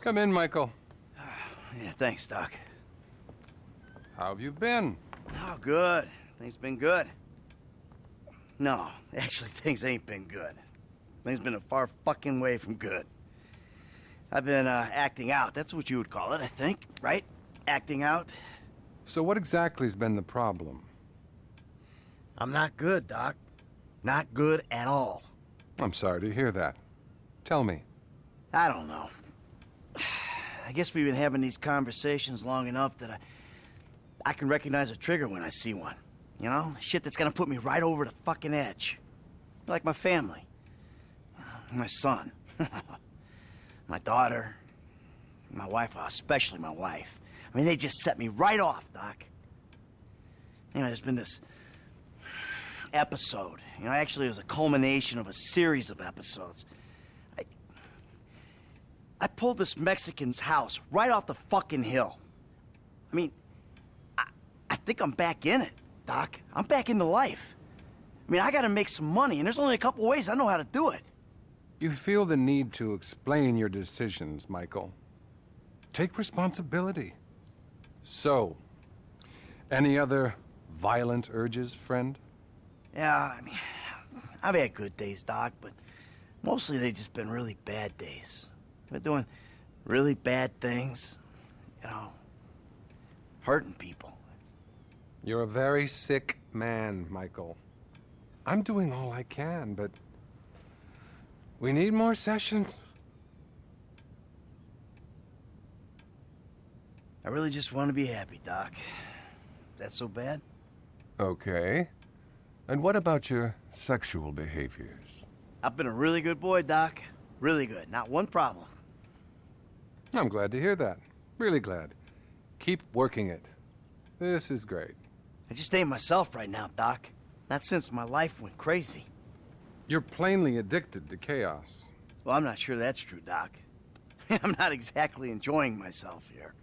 Come in, Michael. Yeah, thanks, Doc. How have you been? Oh, good. Things been good. No, actually, things ain't been good. Things been a far fucking way from good. I've been uh, acting out. That's what you would call it, I think, right? Acting out. So what exactly has been the problem? I'm not good, Doc. Not good at all. I'm sorry to hear that. Tell me. I don't know. I guess we've been having these conversations long enough that I, I can recognize a trigger when I see one. You know, shit that's gonna put me right over the fucking edge. Like my family, my son, my daughter, my wife, uh, especially my wife. I mean, they just set me right off, Doc. You know, there's been this episode. You know, actually, it was a culmination of a series of episodes. I, pulled this Mexican's house right off the fucking hill. I mean, I, I think I'm back in it, Doc. I'm back into life. I mean, I gotta make some money, and there's only a couple ways I know how to do it. You feel the need to explain your decisions, Michael. Take responsibility. So, any other violent urges, friend? Yeah, I mean, I've had good days, Doc, but mostly they've just been really bad days. Have been doing really bad things, you know, hurting people. It's... You're a very sick man, Michael. I'm doing all I can, but we need more sessions. I really just want to be happy, Doc. That so bad? Okay. And what about your sexual behaviors? I've been a really good boy, Doc. Really good. Not one problem. I'm glad to hear that. Really glad. Keep working it. This is great. I just ain't myself right now, Doc. Not since my life went crazy. You're plainly addicted to chaos. Well, I'm not sure that's true, Doc. I'm not exactly enjoying myself here.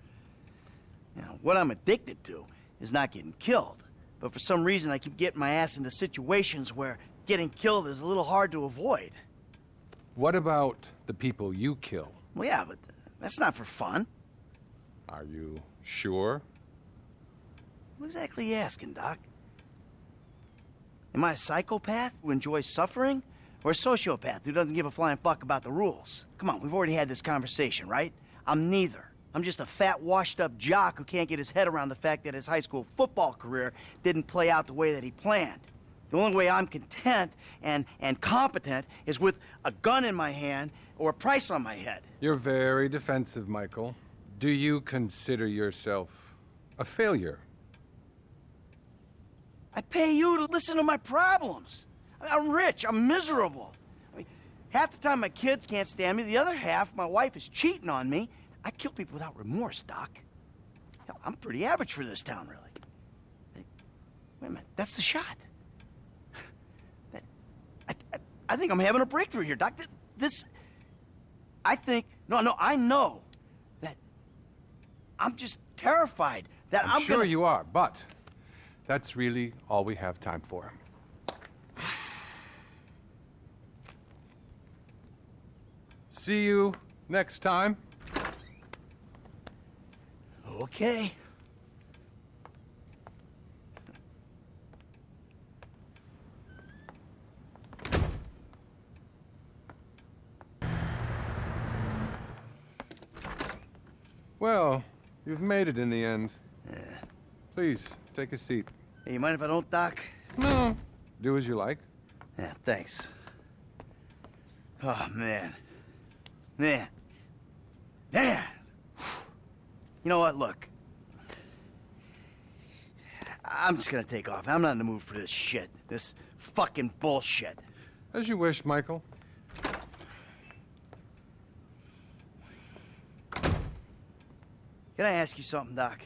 You know, what I'm addicted to is not getting killed. But for some reason, I keep getting my ass into situations where getting killed is a little hard to avoid. What about the people you kill? Well, yeah, but that's not for fun. Are you sure? What exactly are you asking, Doc? Am I a psychopath who enjoys suffering? Or a sociopath who doesn't give a flying fuck about the rules? Come on, we've already had this conversation, right? I'm neither. I'm just a fat, washed-up jock who can't get his head around the fact that his high school football career didn't play out the way that he planned. The only way I'm content and, and competent is with a gun in my hand or a price on my head. You're very defensive, Michael. Do you consider yourself a failure? I pay you to listen to my problems. I'm rich. I'm miserable. I mean, half the time my kids can't stand me. The other half, my wife is cheating on me. I kill people without remorse, Doc. Hell, I'm pretty average for this town, really. Wait a minute. That's the shot. That, I, I, think I'm having a breakthrough here, Doc. This... I think... No, no, I know that I'm just terrified that I'm, I'm sure gonna... you are, but that's really all we have time for. See you next time. Okay. Well, you've made it in the end. Yeah. Please, take a seat. Hey, you mind if I don't, Doc? No. Do as you like. Yeah, thanks. Oh, man. Man. Man! You know what? Look. I'm just gonna take off. I'm not in the mood for this shit. This fucking bullshit. As you wish, Michael. Can I ask you something, Doc?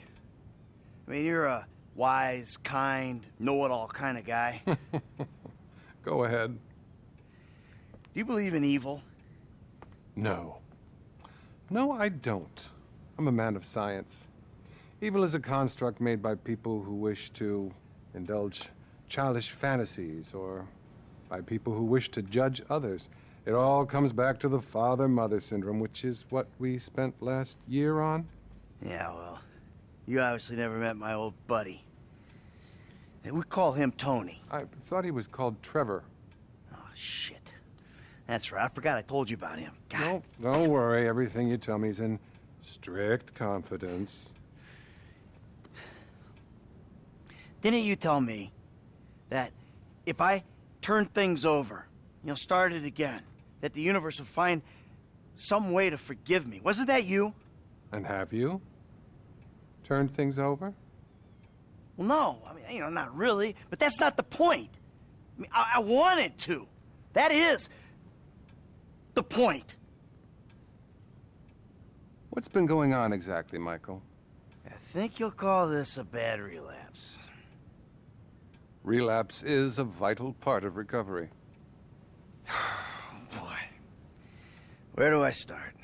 I mean, you're a wise, kind, know-it-all kind of guy. Go ahead. Do you believe in evil? No. No, I don't. I'm a man of science. Evil is a construct made by people who wish to indulge childish fantasies or by people who wish to judge others. It all comes back to the father-mother syndrome, which is what we spent last year on. Yeah, well, you obviously never met my old buddy. We call him Tony. I thought he was called Trevor. Oh, shit. That's right. I forgot I told you about him. God. No, don't worry. Everything you tell me is in strict confidence. Didn't you tell me that if I turned things over, you know, started again, that the universe would find some way to forgive me? Wasn't that you? And have you turned things over? Well, no. I mean, you know, not really. But that's not the point. I mean, I, I wanted to. That is the point. What's been going on exactly, Michael? I think you'll call this a bad relapse. Relapse is a vital part of recovery. Boy, where do I start?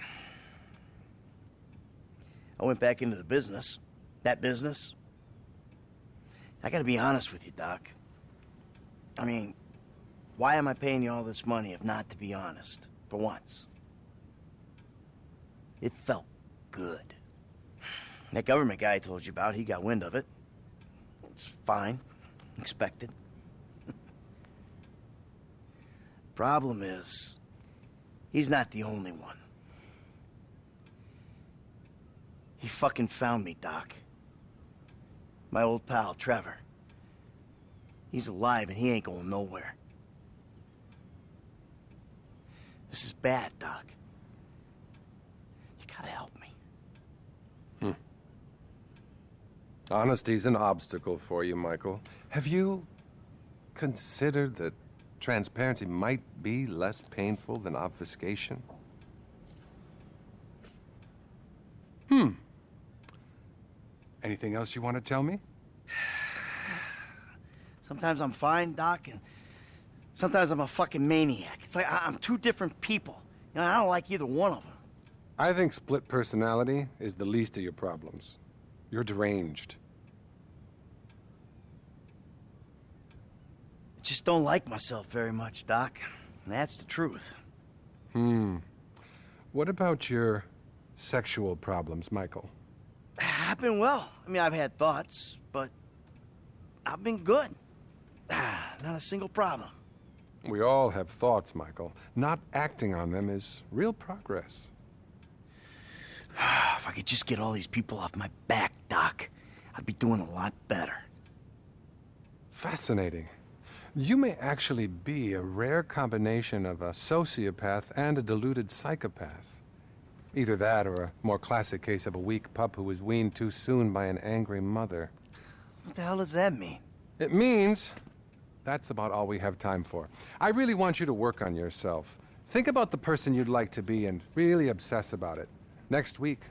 I went back into the business. That business. I gotta be honest with you, Doc. I mean, why am I paying you all this money if not to be honest? For once. It felt good. That government guy I told you about, he got wind of it. It's fine. Expected. Problem is, he's not the only one. He fucking found me, Doc. My old pal, Trevor. He's alive and he ain't going nowhere. This is bad, Doc. You gotta help me. Hmm. Honesty's an obstacle for you, Michael. Have you considered that transparency might be less painful than obfuscation? Anything else you want to tell me? Sometimes I'm fine, Doc, and sometimes I'm a fucking maniac. It's like I- I'm two different people. and I don't like either one of them. I think split personality is the least of your problems. You're deranged. I just don't like myself very much, Doc. And that's the truth. Hmm. What about your sexual problems, Michael? I've been well. I mean, I've had thoughts, but I've been good. Not a single problem. We all have thoughts, Michael. Not acting on them is real progress. If I could just get all these people off my back, Doc, I'd be doing a lot better. Fascinating. You may actually be a rare combination of a sociopath and a deluded psychopath. Either that or a more classic case of a weak pup who was weaned too soon by an angry mother. What the hell does that mean? It means that's about all we have time for. I really want you to work on yourself. Think about the person you'd like to be and really obsess about it. Next week,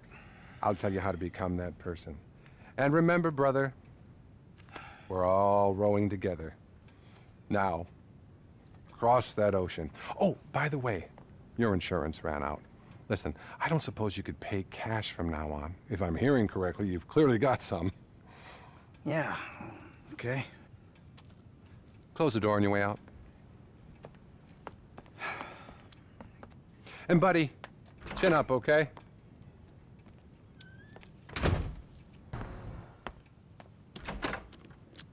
I'll tell you how to become that person. And remember, brother, we're all rowing together. Now, cross that ocean. Oh, by the way, your insurance ran out. Listen, I don't suppose you could pay cash from now on. If I'm hearing correctly, you've clearly got some. Yeah, okay. Close the door on your way out. And, buddy, chin up, okay?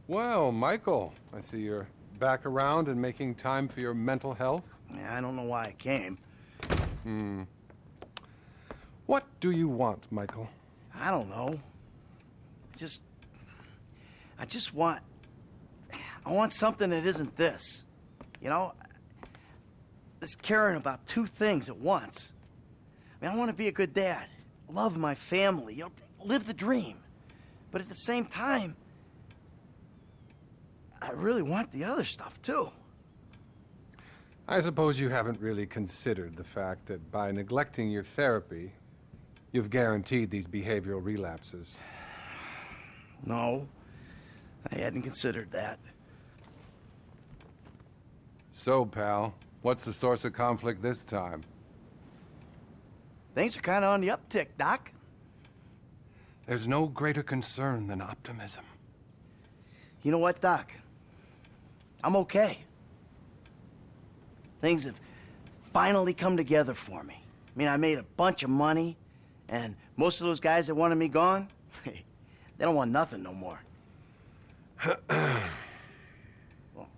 Well, Michael, I see you're back around and making time for your mental health. Yeah, I don't know why I came. Hmm. What do you want, Michael? I don't know. Just. I just want. I want something that isn't this. You know? This caring about two things at once. I mean, I want to be a good dad, love my family, you know, live the dream. But at the same time, I really want the other stuff too. I suppose you haven't really considered the fact that by neglecting your therapy, you've guaranteed these behavioral relapses. No, I hadn't considered that. So, pal, what's the source of conflict this time? Things are kind of on the uptick, Doc. There's no greater concern than optimism. You know what, Doc? I'm okay. things have finally come together for me. I mean, I made a bunch of money, and most of those guys that wanted me gone, they don't want nothing no more. well,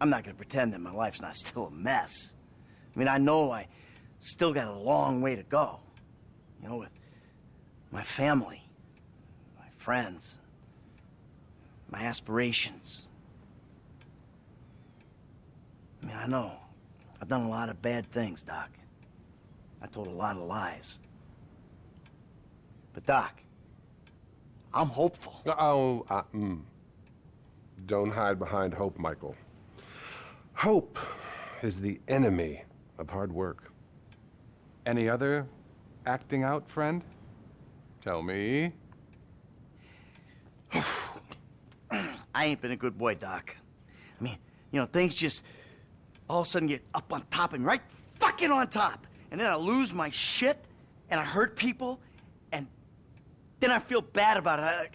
I'm not gonna pretend that my life's not still a mess. I mean, I know I still got a long way to go. You know, with my family, my friends, my aspirations. I mean, I know. I've done a lot of bad things, Doc. I told a lot of lies. But, Doc, I'm hopeful. Oh, uh, mm. don't hide behind hope, Michael. Hope is the enemy of hard work. Any other acting out, friend? Tell me. I ain't been a good boy, Doc. I mean, you know, things just all of a sudden get up on top of me, right fucking on top. And then I lose my shit, and I hurt people, and then I feel bad about it. I,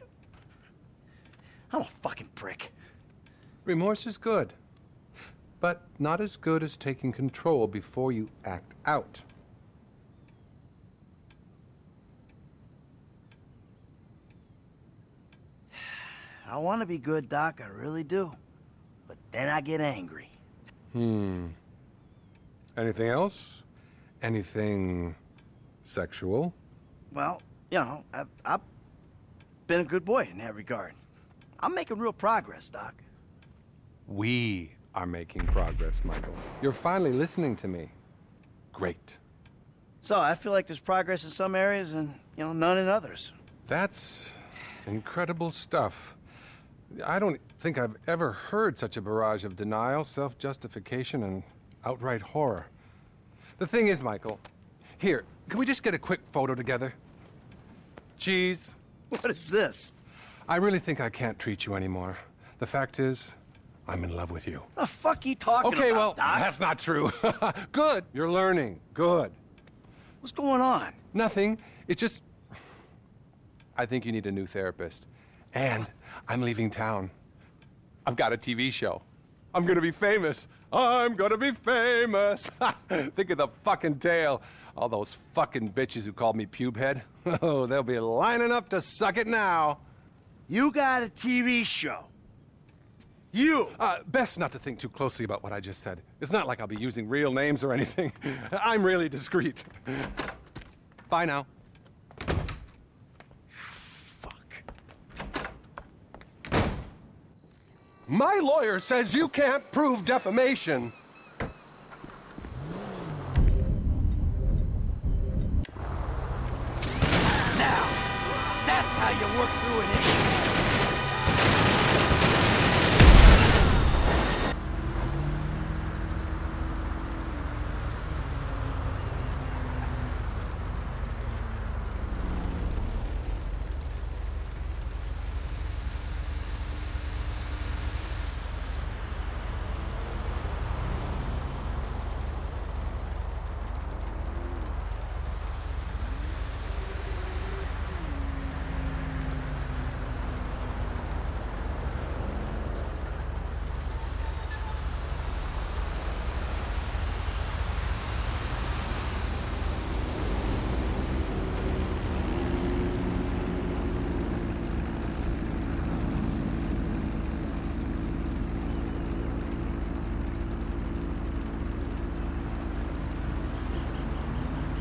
I'm a fucking prick. Remorse is good, but not as good as taking control before you act out. I want to be good, Doc, I really do. But then I get angry. Hmm. Anything else? Anything sexual? Well, you know, I've, I've been a good boy in that regard. I'm making real progress, Doc. We are making progress, Michael. You're finally listening to me. Great. So I feel like there's progress in some areas and, you know, none in others. That's incredible stuff. I don't think I've ever heard such a barrage of denial, self-justification, and outright horror. The thing is, Michael, here, can we just get a quick photo together? Cheese. What is this? I really think I can't treat you anymore. The fact is, I'm in love with you. The fuck you talking Okay, well, Doc? that's not true. Good. You're learning. Good. What's going on? Nothing. It's just. I think you need a new therapist. And I'm leaving town. I've got a TV show. I'm gonna be famous. I'm gonna be famous. think of the fucking tale. All those fucking bitches who called me pubehead. Oh, they'll be lining up to suck it now. You got a TV show. You! Uh, best not to think too closely about what I just said. It's not like I'll be using real names or anything. I'm really discreet. Bye now. Fuck. My lawyer says you can't prove defamation.